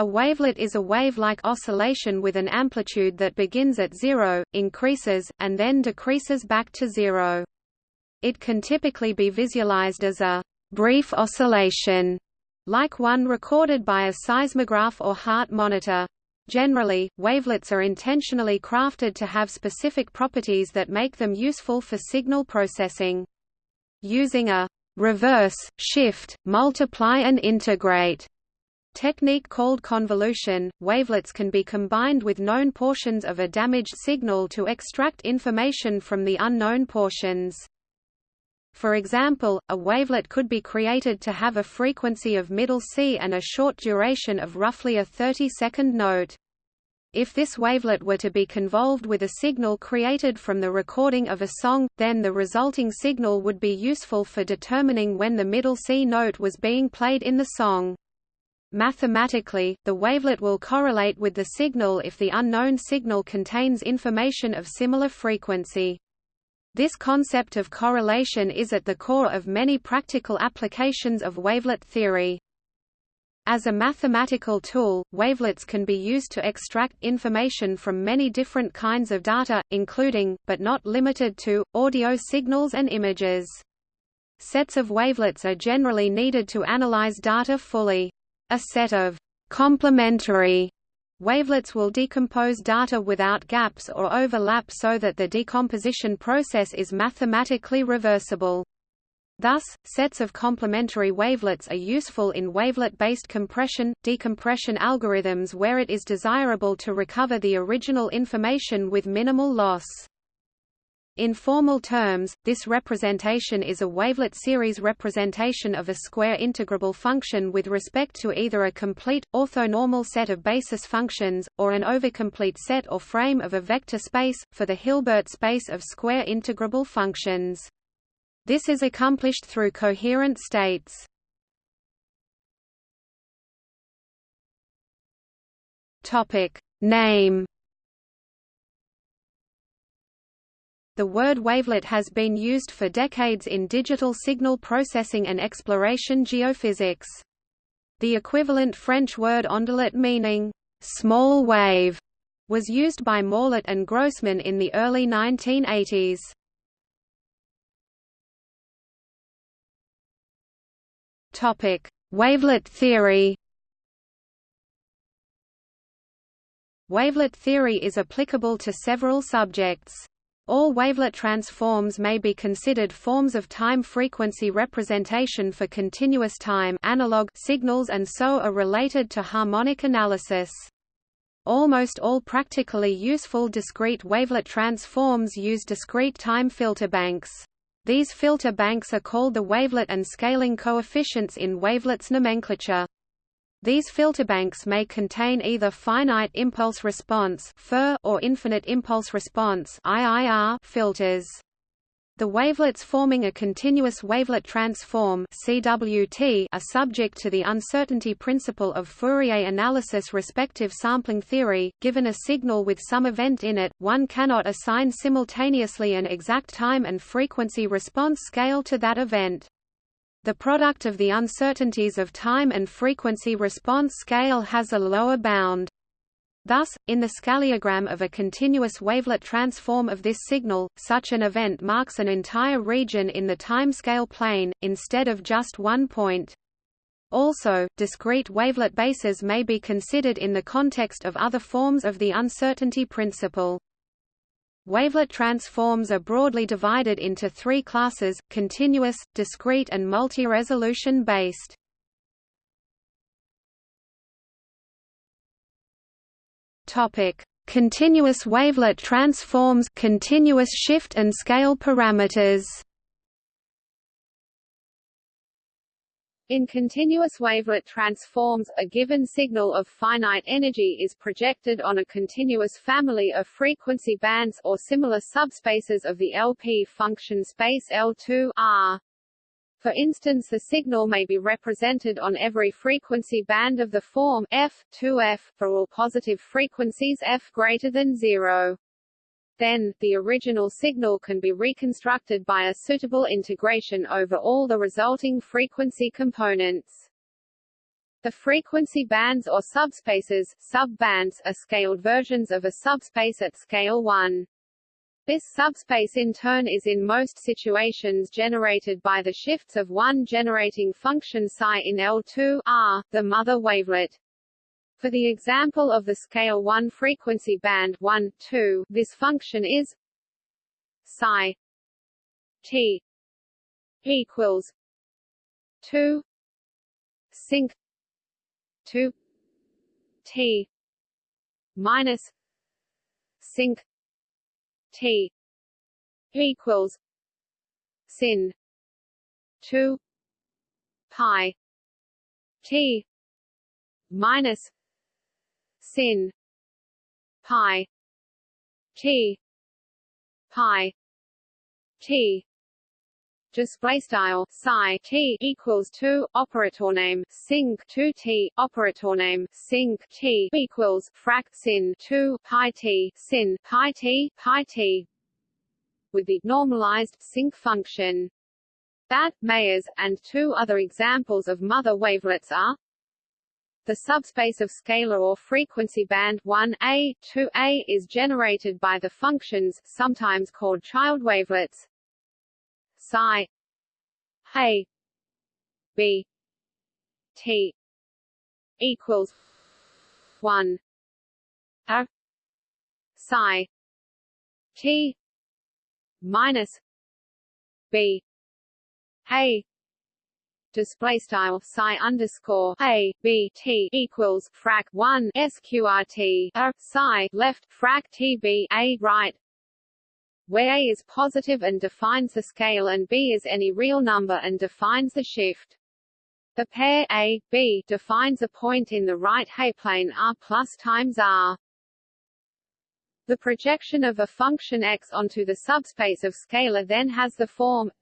A wavelet is a wave-like oscillation with an amplitude that begins at zero, increases, and then decreases back to zero. It can typically be visualized as a brief oscillation, like one recorded by a seismograph or heart monitor. Generally, wavelets are intentionally crafted to have specific properties that make them useful for signal processing. Using a reverse, shift, multiply and integrate technique called convolution, wavelets can be combined with known portions of a damaged signal to extract information from the unknown portions. For example, a wavelet could be created to have a frequency of middle C and a short duration of roughly a 30-second note. If this wavelet were to be convolved with a signal created from the recording of a song, then the resulting signal would be useful for determining when the middle C note was being played in the song. Mathematically, the wavelet will correlate with the signal if the unknown signal contains information of similar frequency. This concept of correlation is at the core of many practical applications of wavelet theory. As a mathematical tool, wavelets can be used to extract information from many different kinds of data, including, but not limited to, audio signals and images. Sets of wavelets are generally needed to analyze data fully. A set of complementary wavelets will decompose data without gaps or overlap so that the decomposition process is mathematically reversible. Thus, sets of complementary wavelets are useful in wavelet-based compression, decompression algorithms where it is desirable to recover the original information with minimal loss. In formal terms, this representation is a wavelet series representation of a square integrable function with respect to either a complete, orthonormal set of basis functions, or an overcomplete set or frame of a vector space, for the Hilbert space of square integrable functions. This is accomplished through coherent states. Name The word wavelet has been used for decades in digital signal processing and exploration geophysics. The equivalent French word ondelette meaning, small wave, was used by Morlet and Grossmann in the early 1980s. Topic: Wavelet theory. Wavelet theory is applicable to several subjects. All wavelet transforms may be considered forms of time-frequency representation for continuous time analog signals and so are related to harmonic analysis. Almost all practically useful discrete wavelet transforms use discrete time filter banks. These filter banks are called the wavelet and scaling coefficients in wavelets nomenclature. These filterbanks may contain either finite impulse response or infinite impulse response filters. The wavelets forming a continuous wavelet transform CWT are subject to the uncertainty principle of Fourier analysis respective sampling theory. Given a signal with some event in it, one cannot assign simultaneously an exact time and frequency response scale to that event. The product of the uncertainties of time and frequency response scale has a lower bound. Thus, in the scaleogram of a continuous wavelet transform of this signal, such an event marks an entire region in the timescale plane, instead of just one point. Also, discrete wavelet bases may be considered in the context of other forms of the uncertainty principle. Wavelet transforms are broadly divided into three classes, continuous, discrete and multi-resolution based. Continuous wavelet transforms, continuous shift and scale parameters. In continuous wavelet transforms, a given signal of finite energy is projected on a continuous family of frequency bands or similar subspaces of the LP function space L2 R. For instance the signal may be represented on every frequency band of the form f 2f for all positive frequencies f greater than 0. Then, the original signal can be reconstructed by a suitable integration over all the resulting frequency components. The frequency bands or subspaces subbands are scaled versions of a subspace at scale 1. This subspace in turn is in most situations generated by the shifts of one generating function psi in L2 R, the mother wavelet. For the example of the scale 1 frequency band 1, 2, this function is psi t equals 2 sinc 2 t minus sinc T equals sin two pi T minus sin. Pi. T. Pi. T. Display style psi t equals 2 operator name sinc 2 t operator name sinc t equals frac sin 2 pi t sin pi t pi t. With the normalized sinc function. That Meyer's and two other examples of mother wavelets are the subspace of scalar or frequency band 1a, 2a is generated by the functions, sometimes called child wavelets, psi a b t equals 1 a psi t minus b a display style psi underscore a b t equals frac 1 sqrt a psi left frac t b a right where A is positive and defines the scale and B is any real number and defines the shift. The pair A, B defines a point in the right H-plane R plus times R. The projection of a function x onto the subspace of scalar then has the form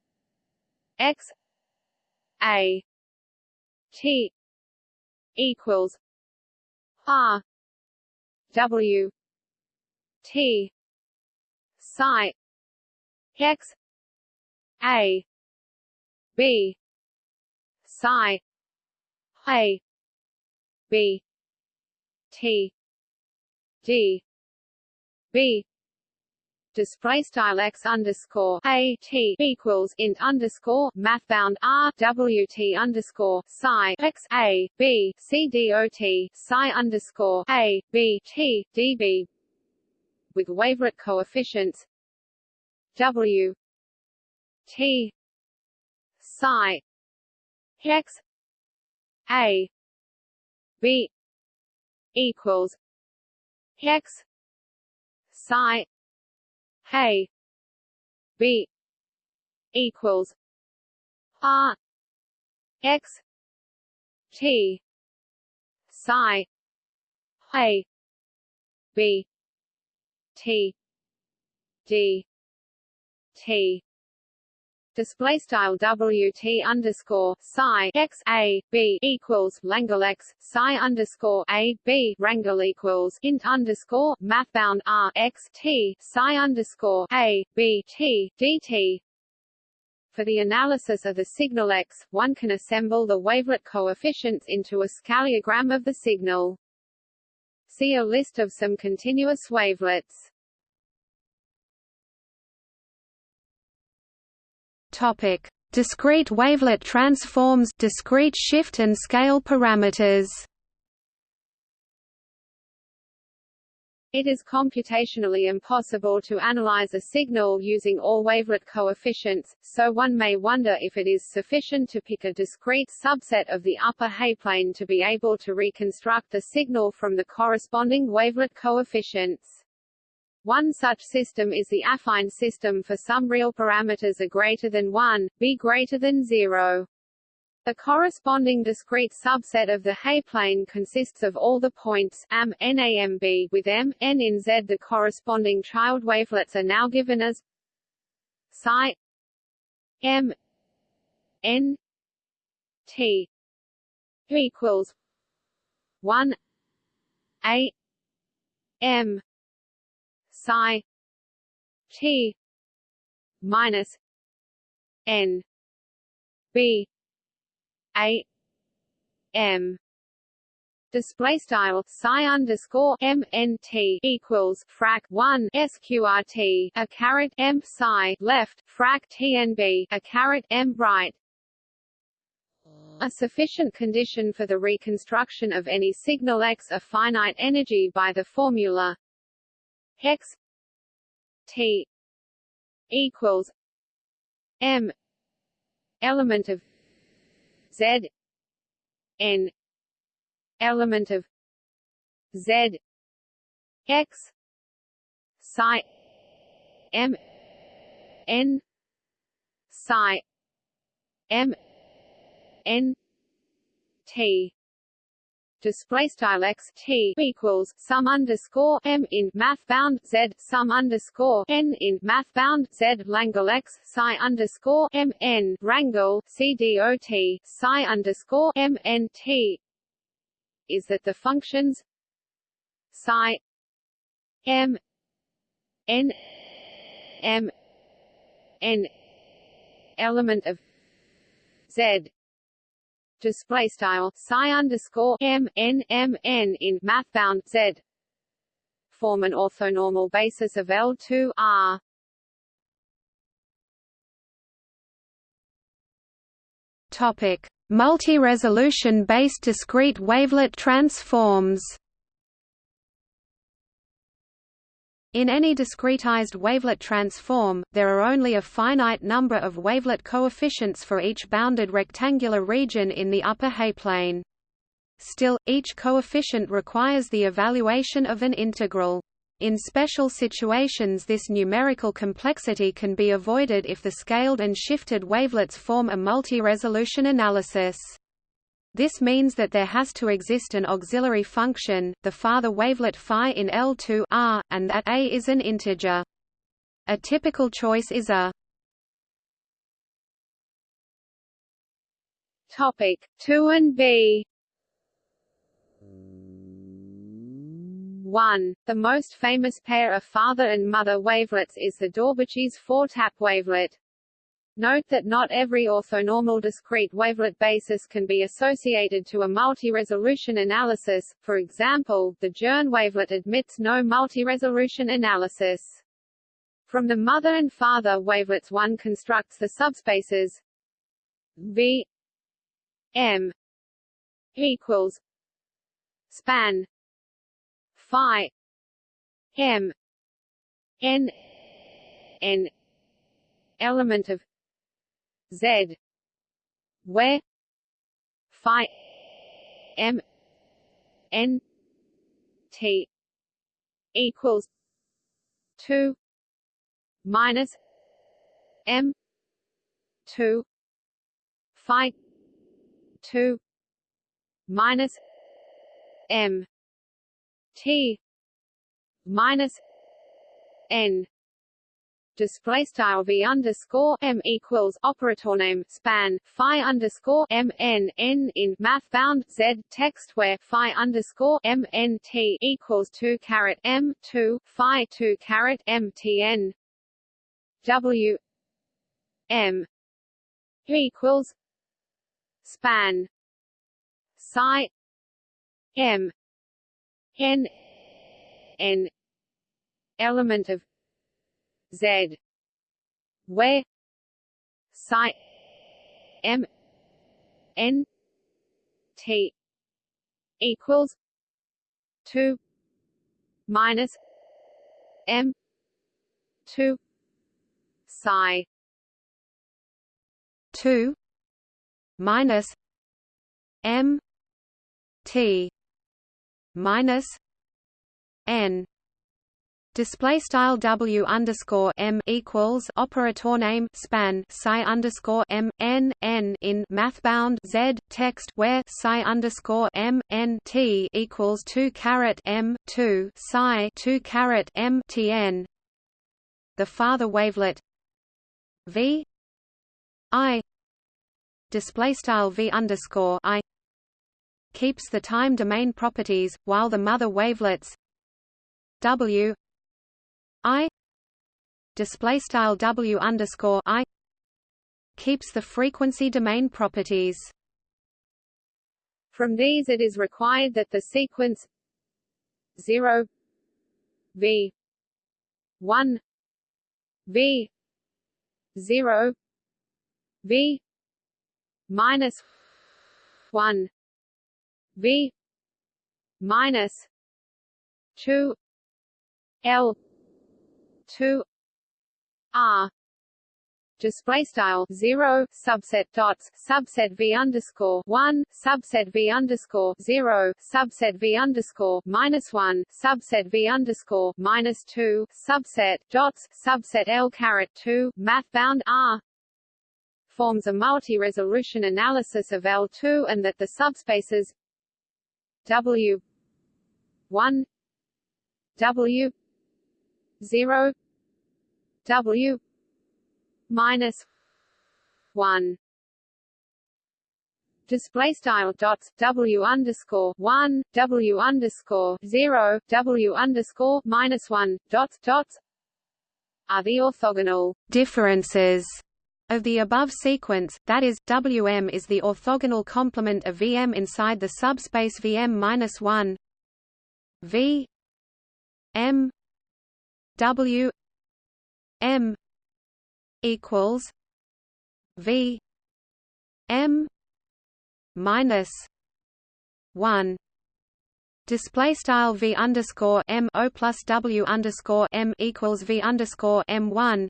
x a t equals r w t psi x a b psi a b t d b display style x underscore a t equals int underscore mathbound r w t underscore psi x a b c d o t psi underscore a b t d b with wavelet coefficients W T psi x A B equals x psi B equals R X T psi A B T D T display style WT underscore psi x a b equals Langle x psi underscore a b rangle equals int underscore mathbound r x t psi underscore a b t dt. For the analysis of the signal x, one can assemble the wavelet coefficients into a scaliogram of the signal. See a list of some continuous wavelets. Topic: Discrete wavelet transforms, discrete shift and scale parameters. It is computationally impossible to analyze a signal using all wavelet coefficients, so one may wonder if it is sufficient to pick a discrete subset of the upper H-plane to be able to reconstruct the signal from the corresponding wavelet coefficients. One such system is the affine system for some real parameters a greater than 1, b greater than 0. The corresponding discrete subset of the H-plane consists of all the points am NAMB with m, n in Z. The corresponding child wavelets are now given as psi m n t equals 1 a m psi t minus n b a m. Display style psi underscore m n t equals frac 1 sqrt a caret m psi left frac t n b a caret m right. A sufficient condition for the reconstruction of any signal x a finite energy by the formula x t equals m element of z n element of z x psi m n psi m n t display style x t equals sum underscore m in math bound z sum underscore n in math bound z langle x psi underscore m n rangle c dot psi underscore m n t. Is that the functions? Psi m n m n element of z display style psi underscore m n m n in mathbound z form an orthonormal basis of L2 R. Topic: Multi-resolution based discrete wavelet transforms. In any discretized wavelet transform, there are only a finite number of wavelet coefficients for each bounded rectangular region in the upper H-plane. Still, each coefficient requires the evaluation of an integral. In special situations this numerical complexity can be avoided if the scaled and shifted wavelets form a multi-resolution analysis. This means that there has to exist an auxiliary function, the father wavelet phi in L2 R, and that a is an integer. A typical choice is a Topic 2 and B 1. The most famous pair of father and mother wavelets is the Daubechies four-tap wavelet. Note that not every orthonormal discrete wavelet basis can be associated to a multi-resolution analysis, for example, the Journé wavelet admits no multi-resolution analysis. From the mother and father wavelets one constructs the subspaces V M equals span phi M N N element of Z where phi M N T equals two minus M two phi two minus M T minus N display style v underscore m equals operator name span phi underscore m n n in math bound z text where phi underscore m n t equals two caret m two phi two caret m t n. W m equals span psi m n n element of Z. Where psi M. N. T. equals two minus M two psi two minus M T minus N display style w underscore m equals operator name span psi underscore m n n in mathbound z text where psi underscore m n t equals two caret m two psi two caret m t n. The father wavelet v i display style v underscore i keeps the time domain properties, while the mother wavelets w I display style W underscore I keeps the frequency domain properties. From these it is required that the sequence 0 v 1 v 0 v minus 1 v minus 2 l 2 r. Display style 0 subset dots subset v underscore 1 subset v underscore 0 subset v underscore minus 1 subset v underscore minus 2 subset dots subset l caret 2 math bound r. Forms a multi-resolution analysis of L2 and that the subspaces W 1 W 0 W minus one. Display style dots w underscore one w underscore zero w underscore minus one dots dots are the orthogonal differences of the above sequence, that is, Wm is the orthogonal complement of Vm inside the subspace Vm-1 V m W m equals V M minus one Display style V underscore M O plus W underscore M equals V underscore M one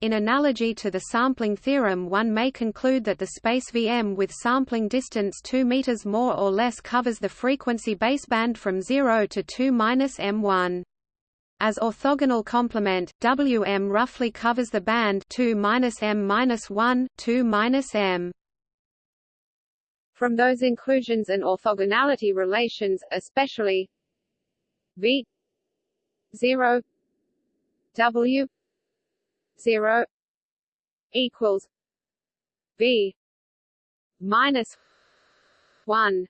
in analogy to the sampling theorem one may conclude that the space Vm with sampling distance 2 meters more or less covers the frequency baseband from 0 to 2 minus m1. As orthogonal complement, Wm roughly covers the band 2 m-1, 2 m. From those inclusions and orthogonality relations, especially V 0 W 0 equals V minus 1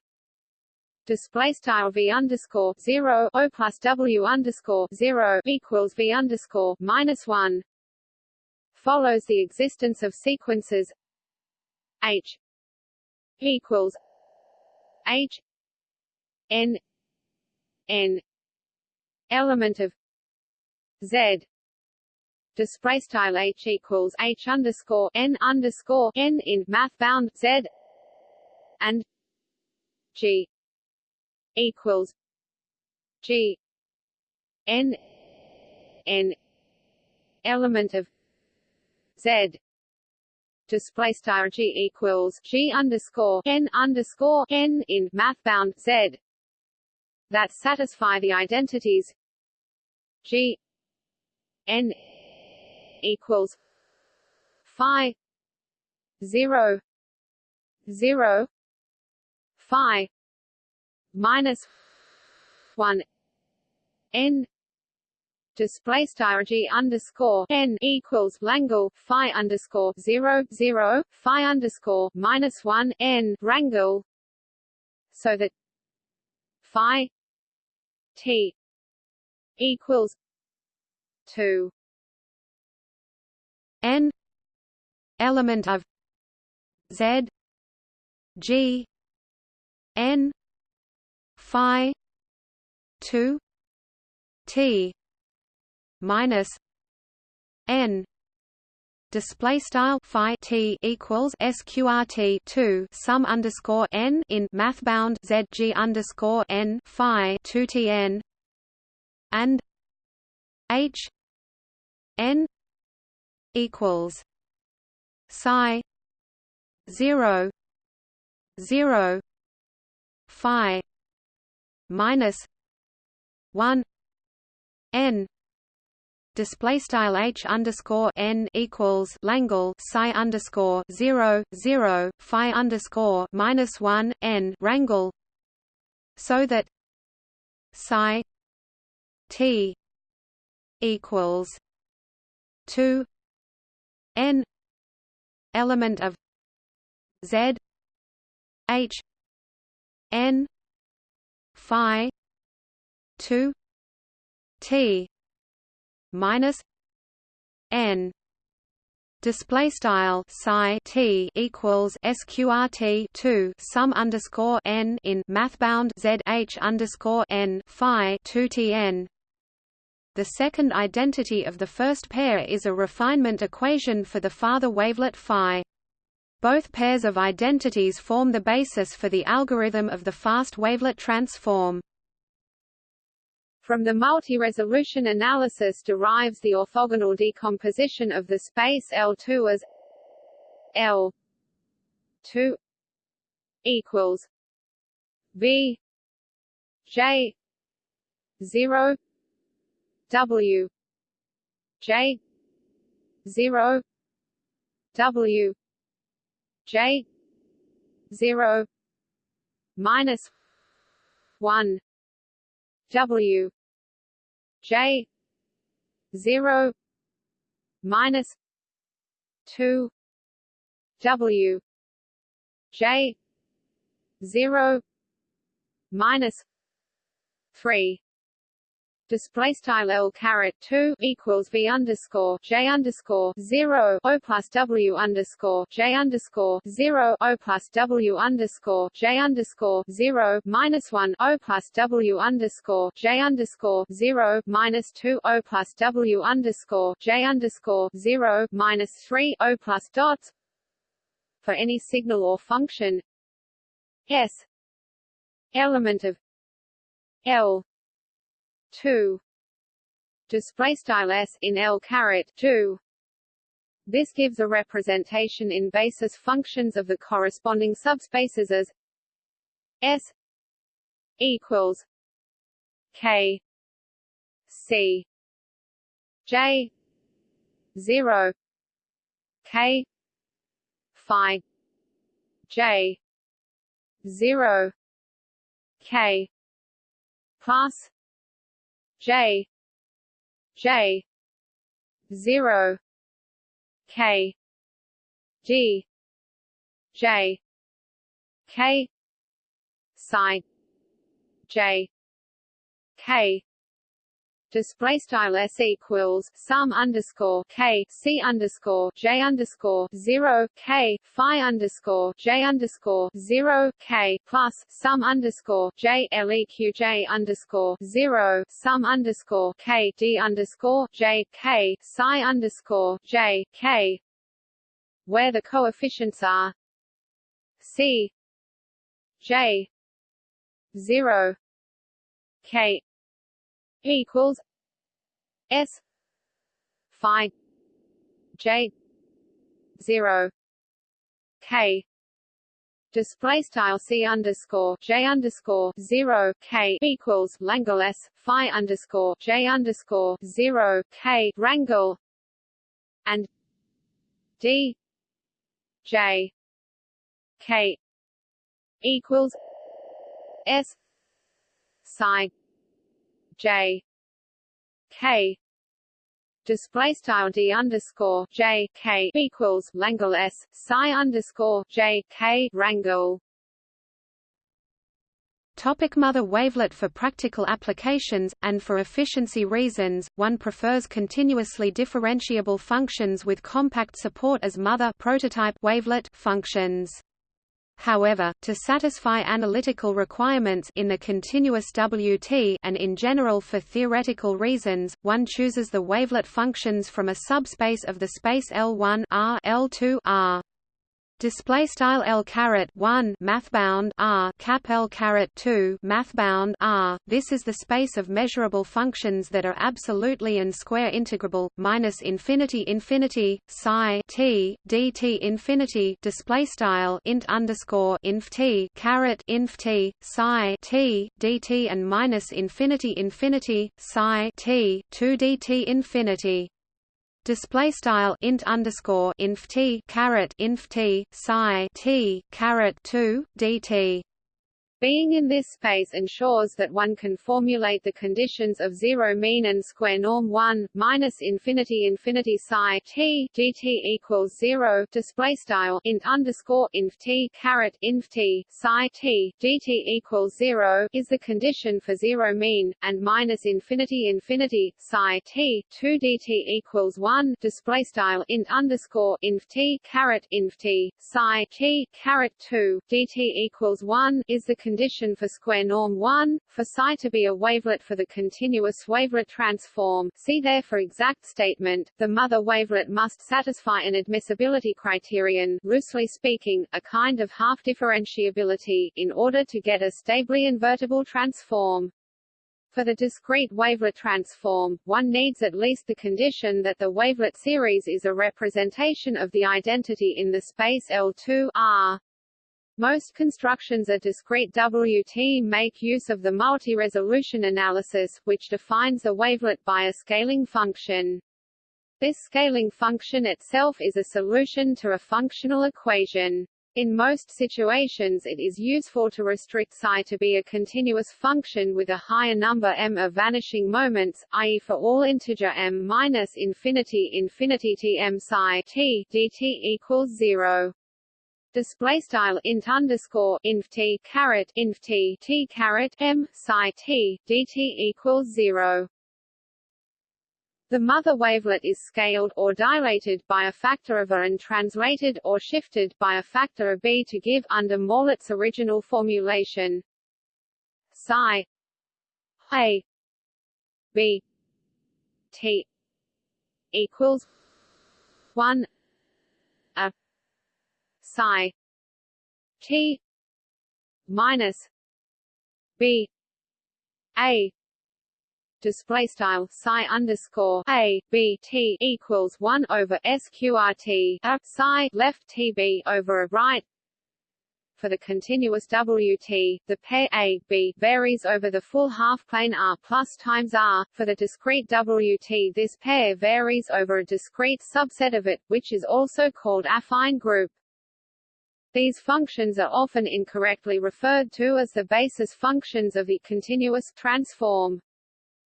display style v underscore zero o plus w underscore zero equals v underscore minus one follows the existence of sequences h equals h n n element of z display style h equals h underscore n underscore n in math bound z and g equals G N N element of Z. Display style G equals G underscore N underscore N in math bound Z. That satisfy the identities G N equals Phi zero zero Phi minus one n display style g underscore n equals Langle phi underscore zero zero phi underscore minus one n rangle, so that phi t equals two n element of z g n phi 2 t minus n display style phi t equals sqrt 2 sum underscore n in math bound zg underscore n phi 2 tn and h n equals psi 0 0 phi minus one n display style h underscore n equals Langle psi underscore zero zero phi underscore minus one n rangle, so that psi t equals two n element of z h n phi 2 t minus n display style psi t equals sqrt 2 sum underscore n in mathbound z h underscore n phi 2 tn the second identity of the first pair is a refinement equation for the father wavelet phi. Both pairs of identities form the basis for the algorithm of the fast wavelet transform. From the multi-resolution analysis derives the orthogonal decomposition of the space L2 as L2 equals V J 0 W J zero W J zero minus one W J zero minus two W J zero minus three display style L caret 2 equals V underscore J underscore 0 O plus W underscore J underscore 0 O plus W underscore J underscore 0 minus 1 O plus W underscore J underscore 0 minus 2 O plus W underscore J underscore 0 minus 3 O plus dots for any signal or function S element of L 2 display style s in L caret 2 this gives a representation in basis functions of the corresponding subspaces as S equals K C. J zero. K Phi. J zero. K plus J. J. zero. K. D J. K. Psi. J. K display style s equals sum underscore k c underscore j underscore zero k phi underscore j underscore zero k plus sum underscore j leq j underscore zero sum underscore k d underscore j k psi underscore j k where the coefficients are c j zero k equals S Phi J zero K. Display style C underscore J underscore zero K equals Langle S Phi underscore J underscore zero K rangle and D J K equals S psi J K display style d underscore j k equals Langle s psi underscore j k rangle. Topic mother wavelet For practical applications, and for efficiency reasons, one prefers continuously differentiable functions with compact support as mother prototype wavelet functions. However, to satisfy analytical requirements in the continuous WT and in general for theoretical reasons, one chooses the wavelet functions from a subspace of the space L1 R L2 R display style L caret 1 mathbound R cap L caret 2 mathbound R. This is the space of measurable functions that are absolutely and square integrable minus infinity infinity psi t dt infinity display style int underscore inf t caret inf t psi t dt and minus infinity infinity psi t 2 dt infinity display style int underscore inf t caret inf t psi t caret 2 dt Being in this space ensures that one can formulate the conditions of zero mean and square norm 1 minus infinity infinity psi t dt equals zero display style int underscore inf t caret inf t psi t dt equals zero is the condition for zero mean, and minus infinity infinity psi t 2 dt equals one display style int underscore inf t caret inf t psi t caret two dt equals one is the condition for square norm 1, for psi to be a wavelet for the continuous wavelet transform see there for exact statement, the mother wavelet must satisfy an admissibility criterion loosely speaking, a kind of half-differentiability, in order to get a stably invertible transform. For the discrete wavelet transform, one needs at least the condition that the wavelet series is a representation of the identity in the space L2 R. Most constructions of discrete WT make use of the multi-resolution analysis, which defines a wavelet by a scaling function. This scaling function itself is a solution to a functional equation. In most situations it is useful to restrict psi to be a continuous function with a higher number m of vanishing moments, i.e. for all integer m minus infinity infinity t m psi t dt equals 0 display style int underscore inf t caret inf t t caret m psi t dt equals zero. The mother wavelet is scaled or dilated by a factor of a and translated or shifted by a factor of b to give under Morlet's original formulation psi a b t equals 1 a psi t minus b a display style psi underscore a b t equals one over sqrt a uh, psi left tb over a right. For the continuous WT, the pair A, B varies over the full half-plane R plus times R. For the discrete WT this pair varies over a discrete subset of it, which is also called affine group. These functions are often incorrectly referred to as the basis functions of the continuous transform.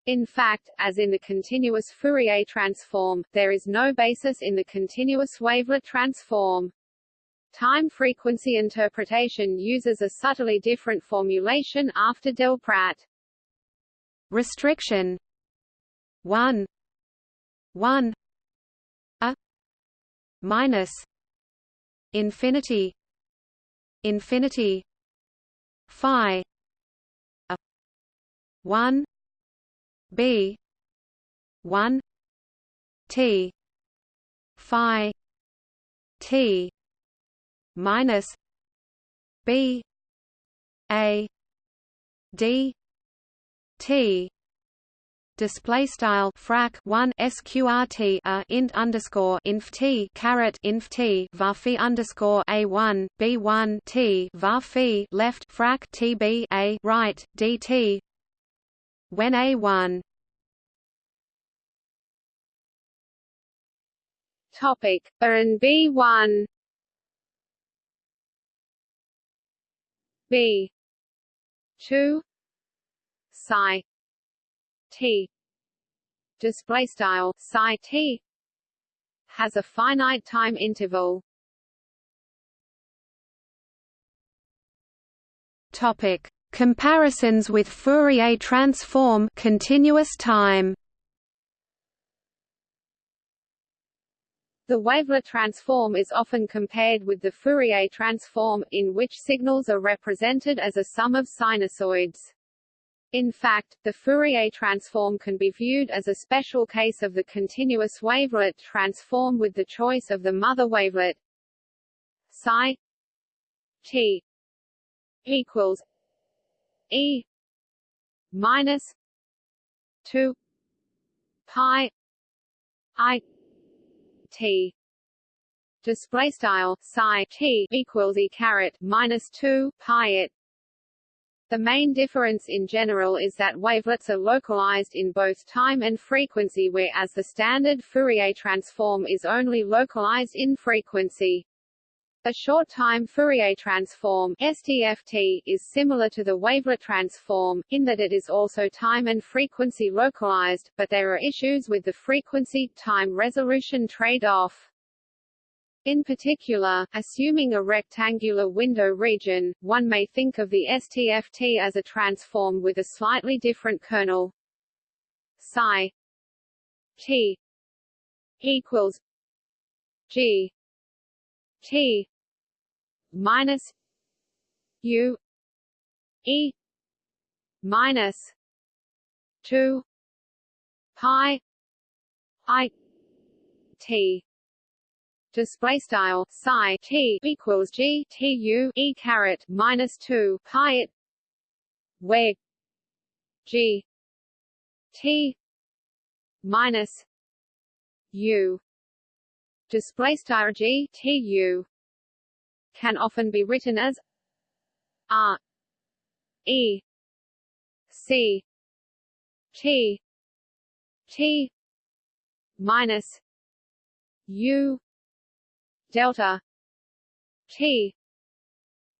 In fact, as in the continuous Fourier transform, there is no basis in the continuous wavelet transform. Time-frequency interpretation uses a subtly different formulation after Delprat. Restriction 1 1 a minus infinity infinity phi a 1 b 1 t phi t minus b a d t display style frac 1 sqrt a int underscore inf t caret inf t varphi underscore a 1 b 1 t varphi left frac t b a right dt when a 1 topic a and b 1 b. 2 psi t. Display style psi t. Has a finite time interval. Topic. Comparisons with Fourier transform continuous time. The wavelet transform is often compared with the Fourier transform, in which signals are represented as a sum of sinusoids. In fact, the Fourier transform can be viewed as a special case of the continuous wavelet transform with the choice of the mother wavelet. Psi t equals e minus 2 pi i t. Display style psi t equals e caret minus 2 pi it the main difference in general is that wavelets are localized in both time and frequency whereas the standard Fourier transform is only localized in frequency. A short-time Fourier transform STFT is similar to the wavelet transform, in that it is also time and frequency localized, but there are issues with the frequency-time resolution trade-off. In particular, assuming a rectangular window region, one may think of the STFT as a transform with a slightly different kernel. Psi t equals g T minus U E minus two pi I T display style psi t equals g t u e caret minus 2 pi it where g t minus u. Display style g t u can often be written as r e c t t minus u delta. T.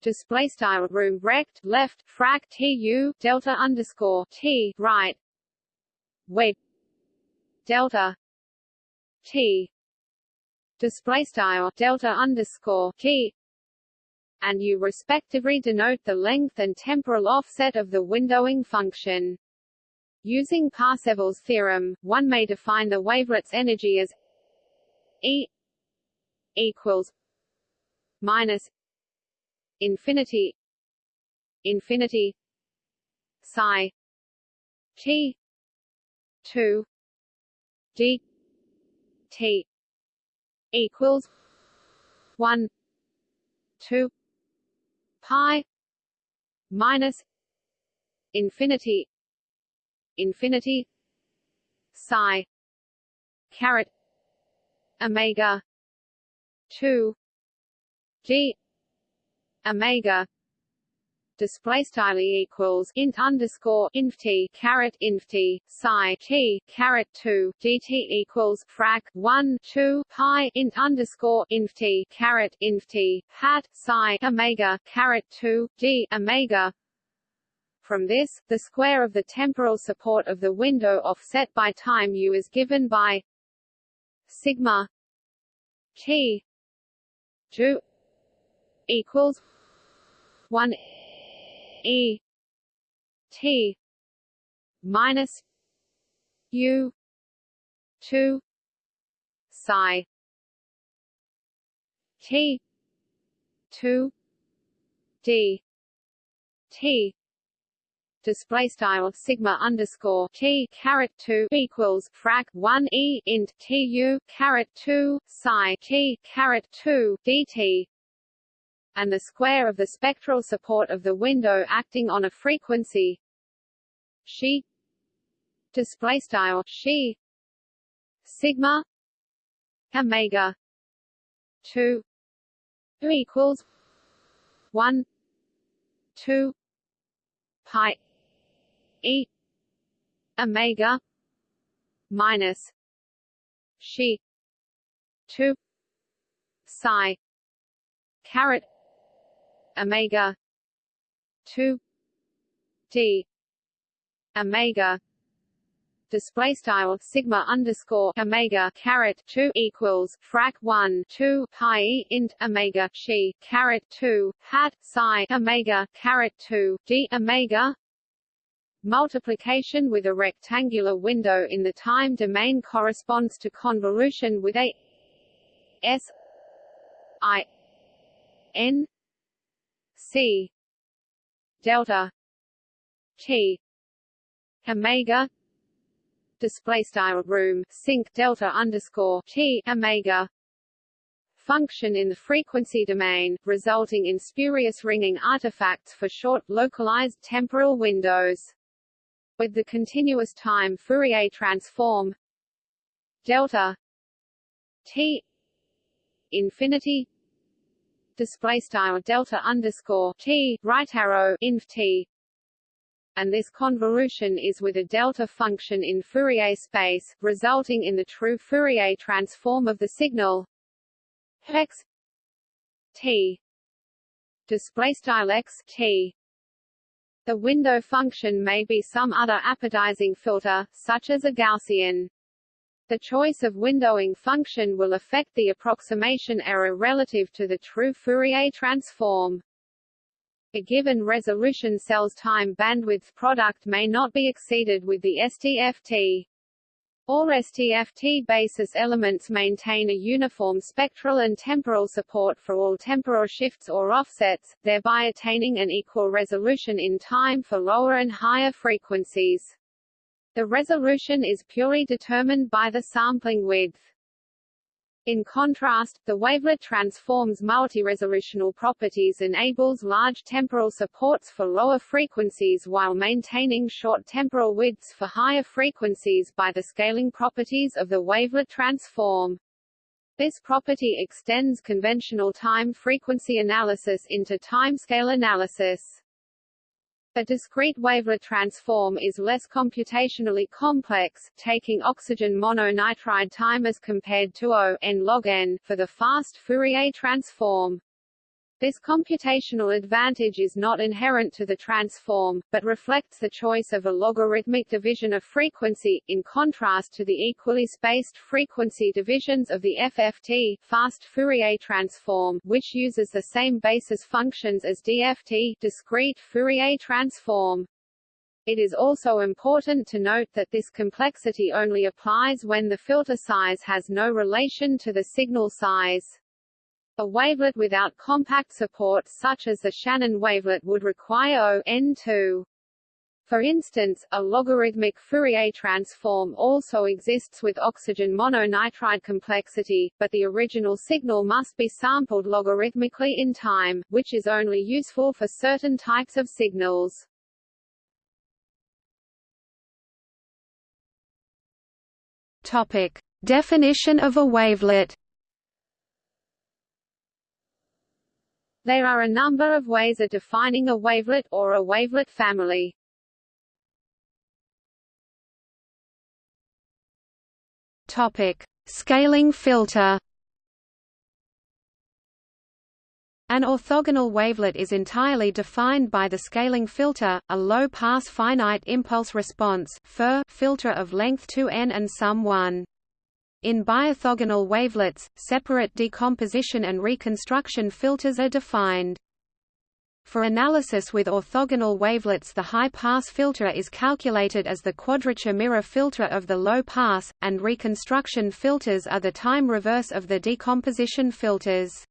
Display style room rect left frac tu delta underscore t right. Where delta. T. Display style delta underscore t. And u respectively denote the length and temporal offset of the windowing function. Using Parsevals theorem, one may define the wavelet's energy as E equals minus infinity infinity psi t 2 d t equals one two pi minus infinity infinity psi caret omega two g omega display style equals int underscore inf t caret inf t psi t caret two dt equals frac one two pi int underscore inf t caret inf t hat psi omega caret two d omega. From this, the square of the temporal support of the window offset by time u is given by sigma t 2 equals 1 E T minus U two psi T two D T display style sigma underscore t caret two equals frac one e int t u caret two psi t caret two dt and the square of the spectral support of the window acting on a frequency. She display style she sigma omega 2 equals 1 2 pi e. Omega. Minus she 2 psi. Caret. Omega. 2 d. Omega. Display style sigma underscore omega caret 2 equals frac 1 2 pi int omega she caret 2 hat psi omega caret 2 d omega multiplication with a rectangular window in the time domain corresponds to convolution with a s i n C delta T omega display style room sinc delta underscore T omega function in the frequency domain, resulting in spurious ringing artifacts for short, localized temporal windows. With the continuous time Fourier transform delta t infinity display style delta underscore t right arrow inf t. And this convolution is with a delta function in Fourier space, resulting in the true Fourier transform of the signal x t. Display style x t the window function may be some other apodizing filter, such as a Gaussian. The choice of windowing function will affect the approximation error relative to the true Fourier transform. A given resolution cell's time bandwidth product may not be exceeded with the STFT. All STFT basis elements maintain a uniform spectral and temporal support for all temporal shifts or offsets, thereby attaining an equal resolution in time for lower and higher frequencies. The resolution is purely determined by the sampling width. In contrast, the wavelet transform's multi-resolutional properties enables large temporal supports for lower frequencies while maintaining short temporal widths for higher frequencies by the scaling properties of the wavelet transform. This property extends conventional time-frequency analysis into timescale analysis. A discrete wavelet transform is less computationally complex, taking oxygen mononitride time as compared to O n log n for the fast Fourier transform. This computational advantage is not inherent to the transform, but reflects the choice of a logarithmic division of frequency, in contrast to the equally spaced frequency divisions of the FFT fast Fourier transform, which uses the same basis functions as DFT discrete Fourier transform. It is also important to note that this complexity only applies when the filter size has no relation to the signal size. A wavelet without compact support such as the Shannon wavelet would require O n2. For instance, a logarithmic Fourier transform also exists with oxygen mononitride complexity, but the original signal must be sampled logarithmically in time, which is only useful for certain types of signals. Topic: Definition of a wavelet. There are a number of ways of defining a wavelet, or a wavelet family. Topic. Scaling filter An orthogonal wavelet is entirely defined by the scaling filter, a low-pass finite impulse response filter of length 2n and sum 1. In biorthogonal wavelets, separate decomposition and reconstruction filters are defined. For analysis with orthogonal wavelets the high-pass filter is calculated as the quadrature mirror filter of the low-pass, and reconstruction filters are the time reverse of the decomposition filters.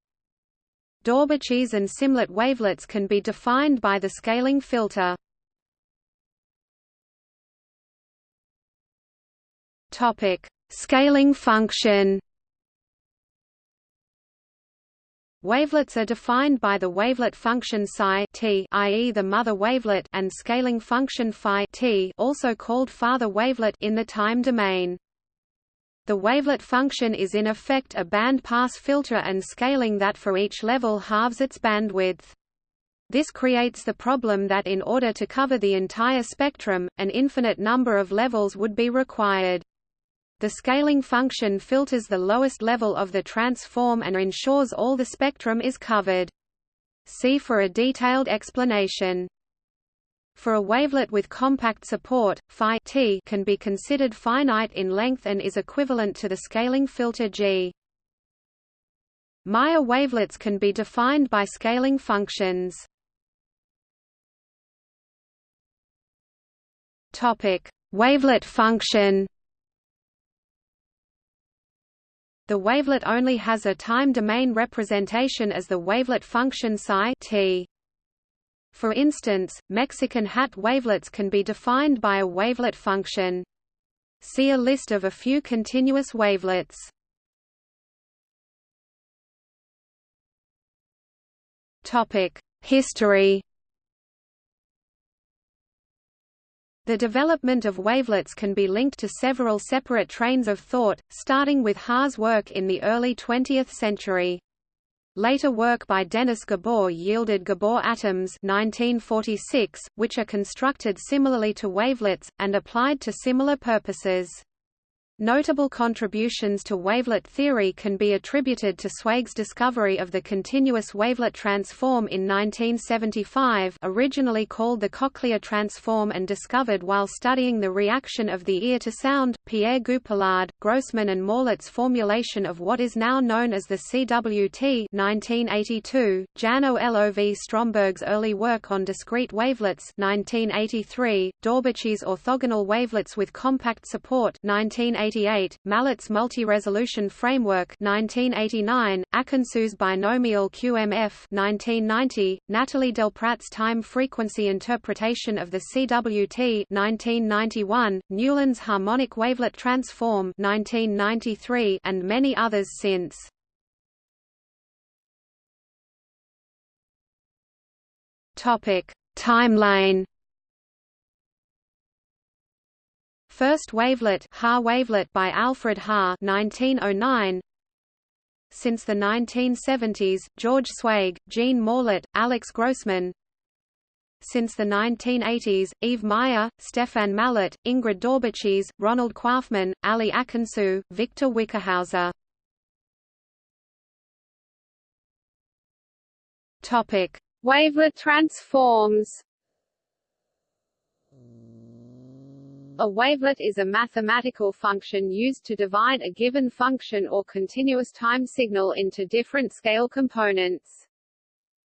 Daubechies and Symlet wavelets can be defined by the scaling filter. Topic: Scaling function Wavelets are defined by the wavelet function psi t, i.e., the mother wavelet, and scaling function phi t, also called father wavelet, in the time domain. The wavelet function is in effect a band-pass filter and scaling that for each level halves its bandwidth. This creates the problem that in order to cover the entire spectrum, an infinite number of levels would be required. The scaling function filters the lowest level of the transform and ensures all the spectrum is covered. See for a detailed explanation. For a wavelet with compact support, phi t can be considered finite in length and is equivalent to the scaling filter G. Meyer wavelets can be defined by scaling functions. Topic: Wavelet function the wavelet only has a time domain representation as the wavelet function psi t. For instance, Mexican hat wavelets can be defined by a wavelet function. See a list of a few continuous wavelets. Topic: History The development of wavelets can be linked to several separate trains of thought, starting with Haar's work in the early 20th century. Later work by Dennis Gabor yielded Gabor atoms 1946, which are constructed similarly to wavelets, and applied to similar purposes. Notable contributions to wavelet theory can be attributed to Zweig's discovery of the continuous wavelet transform in 1975 originally called the cochlear transform and discovered while studying the reaction of the ear to sound, Pierre Goupillaud, Grossmann and Morlet's formulation of what is now known as the CWT 1982, Jan-Olov Stromberg's early work on discrete wavelets 1983, Daubechies' orthogonal wavelets with compact support 1988, Mallat's multi-resolution framework 1989, Akansu's binomial QMF 1990, Nathalie Delprat's time-frequency interpretation of the CWT 1991, Newland's harmonic wavelet transform 1993, and many others since. Topic: Timeline First wavelet, Haar wavelet by Alfred Haar 1909. Since the 1970s, George Zweig, Jean Morlet, Alex Grossmann. Since the 1980s, Yves Meyer, Stéphane Mallat, Ingrid Daubechies, Ronald Coifman, Ali Akansu, Victor Wickerhauser. Topic: Wavelet transforms. A wavelet is a mathematical function used to divide a given function or continuous time signal into different scale components.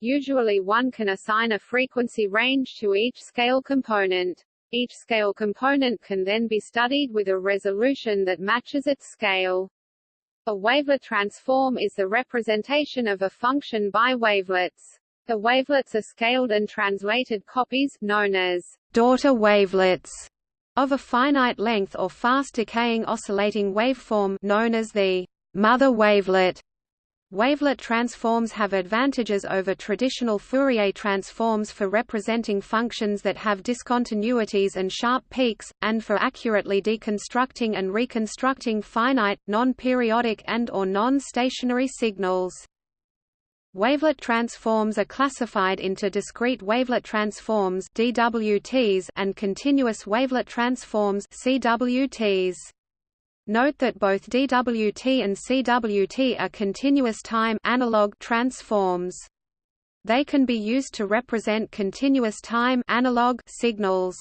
Usually one can assign a frequency range to each scale component. Each scale component can then be studied with a resolution that matches its scale. A wavelet transform is the representation of a function by wavelets. The wavelets are scaled and translated copies, known as daughter wavelets, of a finite length or fast decaying oscillating waveform known as the mother wavelet. Wavelet transforms have advantages over traditional Fourier transforms for representing functions that have discontinuities and sharp peaks, and for accurately deconstructing and reconstructing finite, non-periodic and or non-stationary signals. Wavelet transforms are classified into discrete wavelet transforms DWTs and continuous wavelet transforms CWTs. Note that both DWT and CWT are continuous time analog transforms. They can be used to represent continuous time analog signals.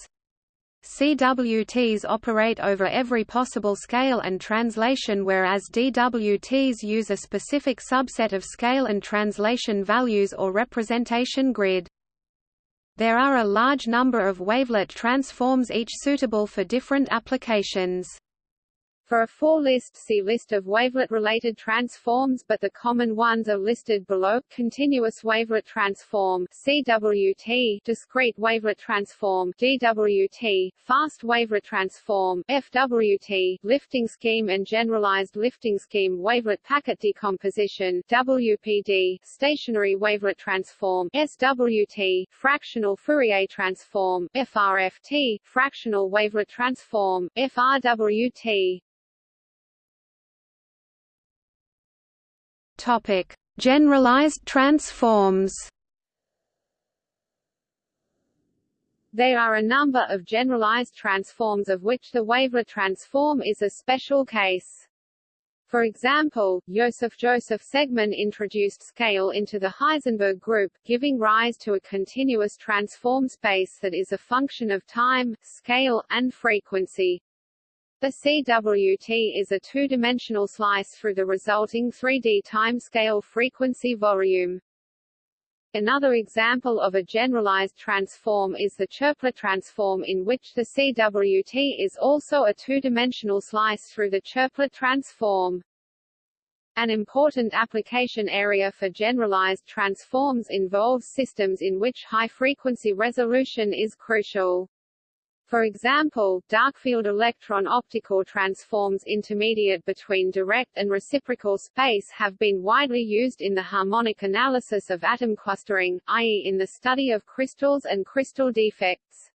CWTs operate over every possible scale and translation whereas DWTs use a specific subset of scale and translation values or representation grid. There are a large number of wavelet transforms each suitable for different applications. For a full list see List of wavelet-related transforms but the common ones are listed below, continuous wavelet transform CWT, discrete wavelet transform DWT, fast wavelet transform FWT, lifting scheme and generalized lifting scheme wavelet packet decomposition WPD, stationary wavelet transform SWT, fractional Fourier transform FRFT, fractional wavelet transform FRWT, Topic: Generalized transforms. There are a number of generalized transforms of which the wavelet transform is a special case. For example, Joseph Joseph Segman introduced scale into the Heisenberg group, giving rise to a continuous transform space that is a function of time, scale, and frequency. The CWT is a two-dimensional slice through the resulting 3D timescale frequency volume. Another example of a generalized transform is the Chirplet transform in which the CWT is also a two-dimensional slice through the Chirplet transform. An important application area for generalized transforms involves systems in which high-frequency resolution is crucial. For example, darkfield electron optical transforms intermediate between direct and reciprocal space have been widely used in the harmonic analysis of atom clustering, i.e. in the study of crystals and crystal defects.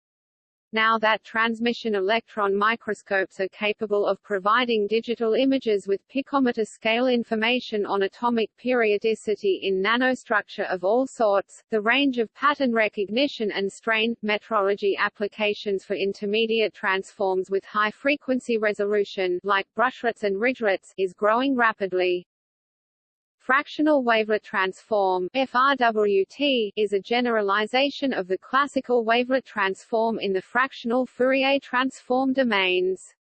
Now that transmission electron microscopes are capable of providing digital images with picometer scale information on atomic periodicity in nanostructure of all sorts, the range of pattern recognition and strain metrology applications for intermediate transforms with high frequency resolution like brushlets and ridgelets is growing rapidly. Fractional wavelet transform FRWT, is a generalization of the classical wavelet transform in the fractional Fourier transform domains.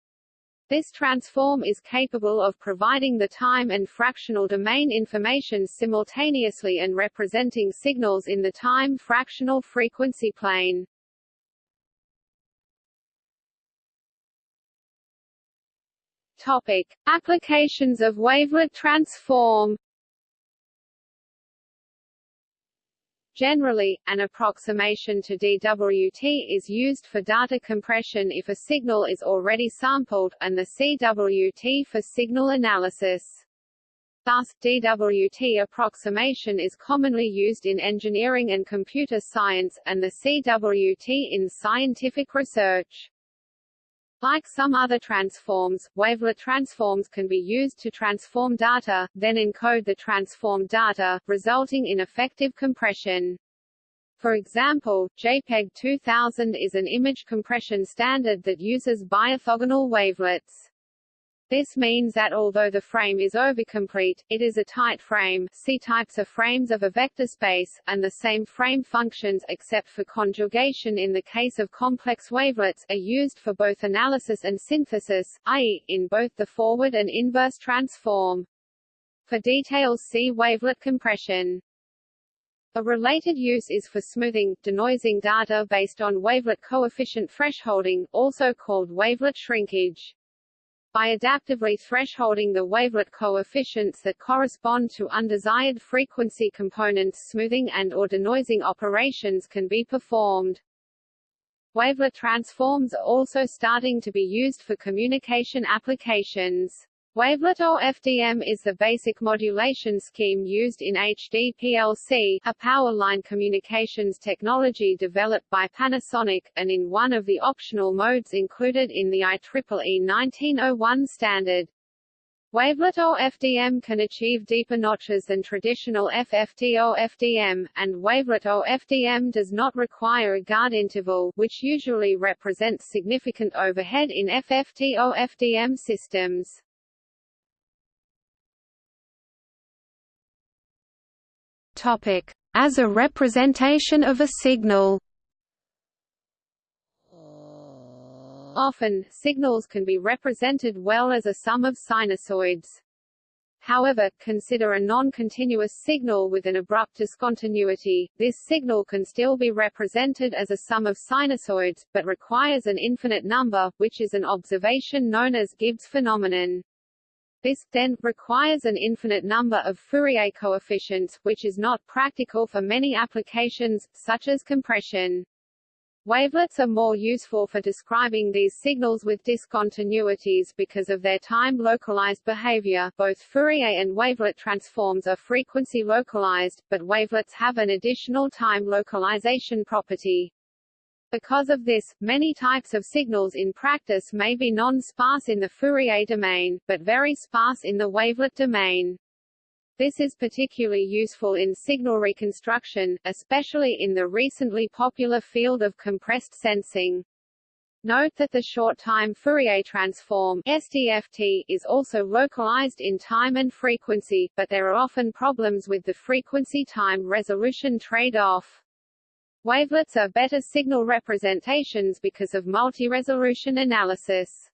This transform is capable of providing the time and fractional domain information simultaneously and representing signals in the time fractional frequency plane. Topic: Applications of wavelet transform Generally, an approximation to DWT is used for data compression if a signal is already sampled, and the CWT for signal analysis. Thus, DWT approximation is commonly used in engineering and computer science, and the CWT in scientific research. Like some other transforms, wavelet transforms can be used to transform data, then encode the transformed data, resulting in effective compression. For example, JPEG 2000 is an image compression standard that uses biorthogonal wavelets. This means that although the frame is overcomplete, it is a tight frame C types are frames of a vector space, and the same frame functions except for conjugation in the case of complex wavelets are used for both analysis and synthesis, i.e., in both the forward and inverse transform. For details see wavelet compression. A related use is for smoothing, denoising data based on wavelet coefficient thresholding, also called wavelet shrinkage. By adaptively thresholding the wavelet coefficients that correspond to undesired frequency components smoothing and or denoising operations can be performed. Wavelet transforms are also starting to be used for communication applications. Wavelet OFDM is the basic modulation scheme used in HDPLC, a power line communications technology developed by Panasonic, and in one of the optional modes included in the IEEE 1901 standard. Wavelet OFDM can achieve deeper notches than traditional FFT OFDM, and Wavelet OFDM does not require a guard interval, which usually represents significant overhead in FFT OFDM systems. As a representation of a signal. Often, signals can be represented well as a sum of sinusoids. However, consider a non-continuous signal with an abrupt discontinuity. This signal can still be represented as a sum of sinusoids, but requires an infinite number, which is an observation known as Gibbs phenomenon. This, then, requires an infinite number of Fourier coefficients, which is not practical for many applications, such as compression. Wavelets are more useful for describing these signals with discontinuities because of their time-localized behavior. Both Fourier and wavelet transforms are frequency localized, but wavelets have an additional time localization property. Because of this, many types of signals in practice may be non-sparse in the Fourier domain, but very sparse in the wavelet domain. This is particularly useful in signal reconstruction, especially in the recently popular field of compressed sensing. Note that the short-time Fourier transform STFT is also localized in time and frequency, but there are often problems with the frequency-time resolution trade-off. Wavelets are better signal representations because of multi-resolution analysis.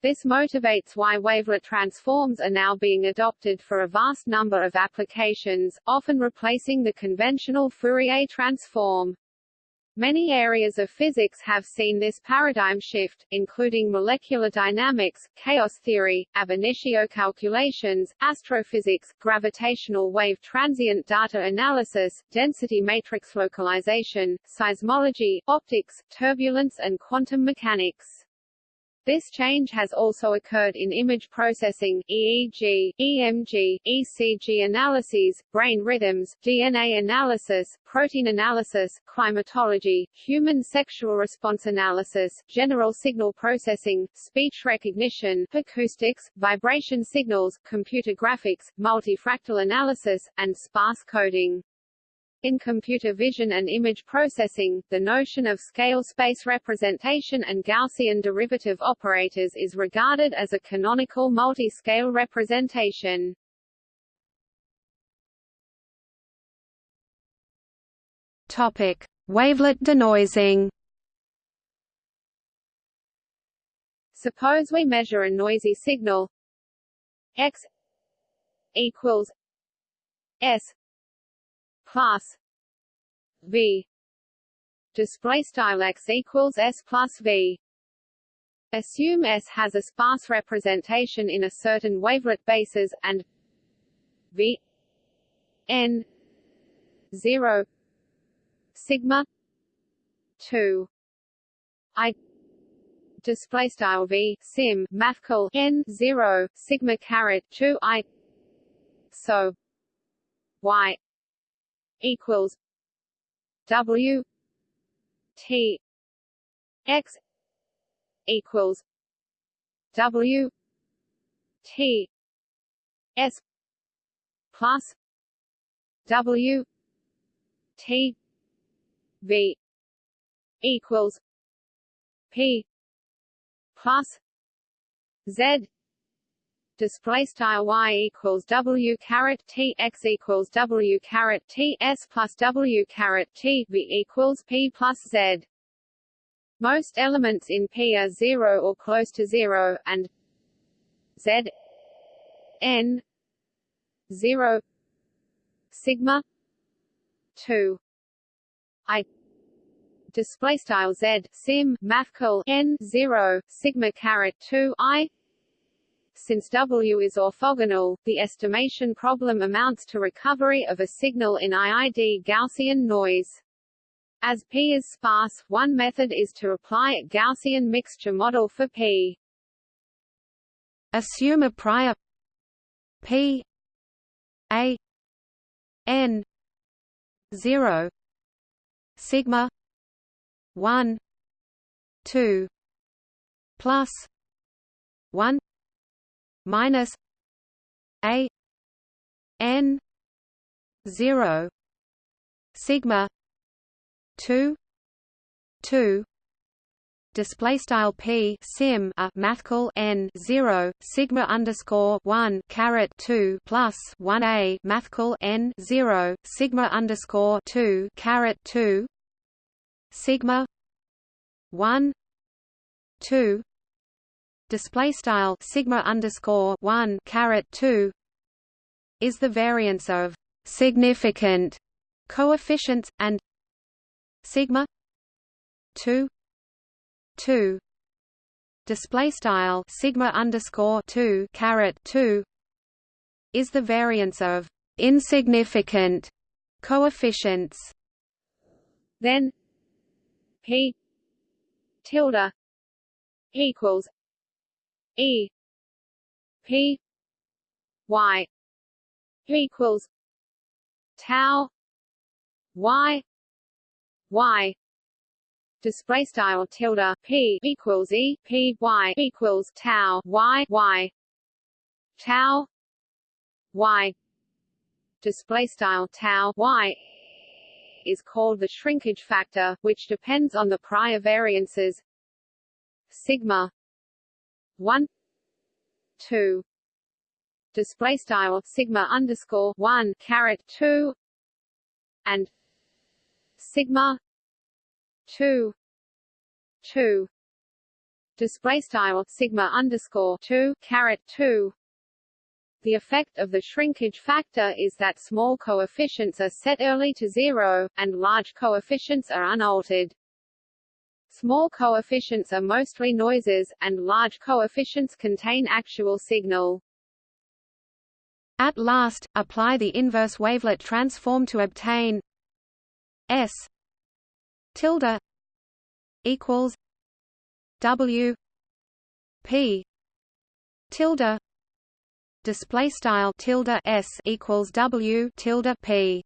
This motivates why wavelet transforms are now being adopted for a vast number of applications, often replacing the conventional Fourier transform. Many areas of physics have seen this paradigm shift, including molecular dynamics, chaos theory, ab initio calculations, astrophysics, gravitational wave transient data analysis, density matrix localization, seismology, optics, turbulence and quantum mechanics. This change has also occurred in image processing EEG, EMG, ECG analyses, brain rhythms, DNA analysis, protein analysis, climatology, human sexual response analysis, general signal processing, speech recognition, acoustics, vibration signals, computer graphics, multifractal analysis, and sparse coding. In computer vision and image processing, the notion of scale space representation and Gaussian derivative operators is regarded as a canonical multi-scale representation. Topic: Wavelet denoising. Suppose we measure a noisy signal x equals s plus v display style x equals s plus v. Assume s has a sparse representation in a certain wavelet basis and v n 0 sigma 2 i display style v sim mathcal n 0 sigma caret 2 i. So y equals W T X equals W T S plus W T V equals P plus Z display style y equals w caret t x equals w caret t s plus w caret t v equals p plus z. Most elements in P are zero or close to zero, and z n zero sigma two i display style z sim mathcal n zero sigma caret two i since W is orthogonal, the estimation problem amounts to recovery of a signal in IID Gaussian noise. As P is sparse, one method is to apply a Gaussian mixture model for P. Assume a prior P A N zero sigma one two plus one minus a n 0 sigma 2 2 display style p sim a mathcal n 0 sigma underscore 1 caret 2 plus 1 a mathcal n 0 sigma underscore 2 caret 2 sigma 1 2 display style sigma underscore one caret two is the variance of significant coefficients and sigma two two display style sigma underscore two caret two is the variance of insignificant coefficients. Then p tilde equals E P Y equals tau Y Y. Display style tilde P equals E P Y equals tau Y Y. Tau Y. Display style tau Y is called the shrinkage factor, which depends on the prior variances. Sigma one. Two. Display style sigma underscore one caret two. And sigma two. Two. Display style sigma underscore two caret two. The effect of the shrinkage factor is that small coefficients are set early to zero, and large coefficients are unaltered. Small coefficients are mostly noises, and large coefficients contain actual signal. At last, apply the inverse wavelet transform to obtain S tilde equals W p tilde display style tilde s equals w tilde p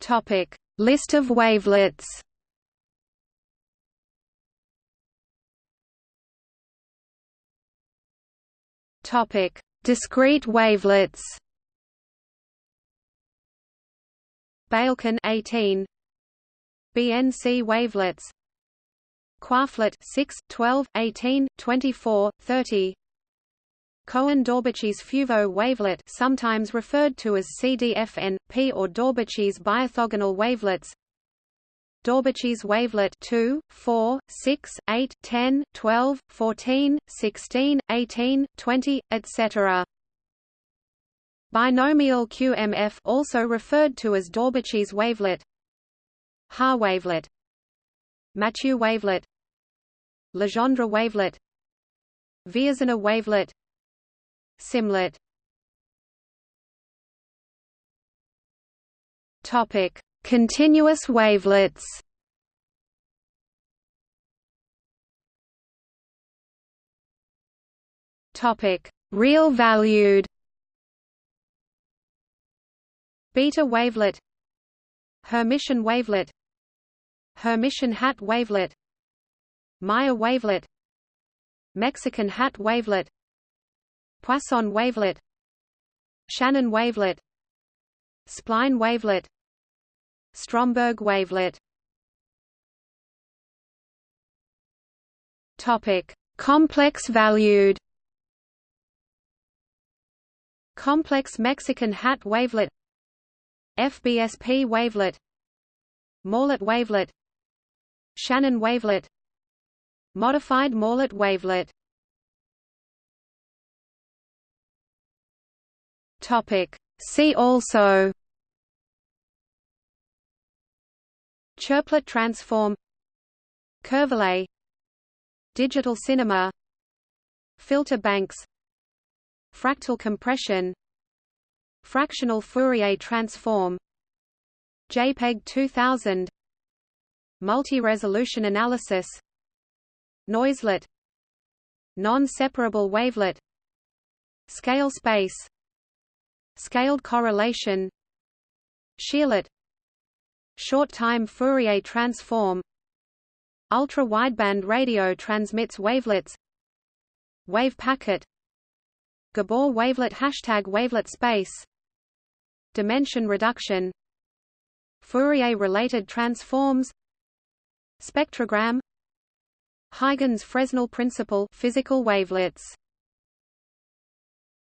topic. List of wavelets. Topic. Discrete wavelets. Beylkin 18 BNC wavelets. Coiflet 6, 12, 18, 24, 30 Cohen-Daubechies Feauveau wavelet sometimes referred to as CDFN, P or Daubechies biorthogonal wavelets. Daubechies wavelet 2, 4, 6, 8, 10, 12, 14, 16, 18, 20, etc. Binomial QMF also referred to as Daubechies wavelet. Haar wavelet. Mathieu wavelet. Legendre wavelet. Villasenor wavelet Symlet. Topic. Continuous wavelets. Topic. Real valued. Beta wavelet. Hermitian wavelet. Hermitian hat wavelet. Meyer wavelet. Mexican hat wavelet Poisson wavelet Shannon wavelet Spline wavelet Stromberg wavelet Topic: Complex valued. Complex Mexican hat wavelet FBSP wavelet Morlet wavelet Shannon wavelet Modified Morlet wavelet Topic. See also Chirplet transform Curvelet Digital cinema Filter banks Fractal compression Fractional Fourier transform JPEG 2000 Multi-resolution analysis Noiselet Non-separable wavelet Scale space Scaled correlation Shearlet Short-time Fourier transform Ultra-wideband radio transmits wavelets Wave packet Gabor wavelet Hashtag wavelet space Dimension reduction Fourier-related transforms Spectrogram Huygens-Fresnel principle physical wavelets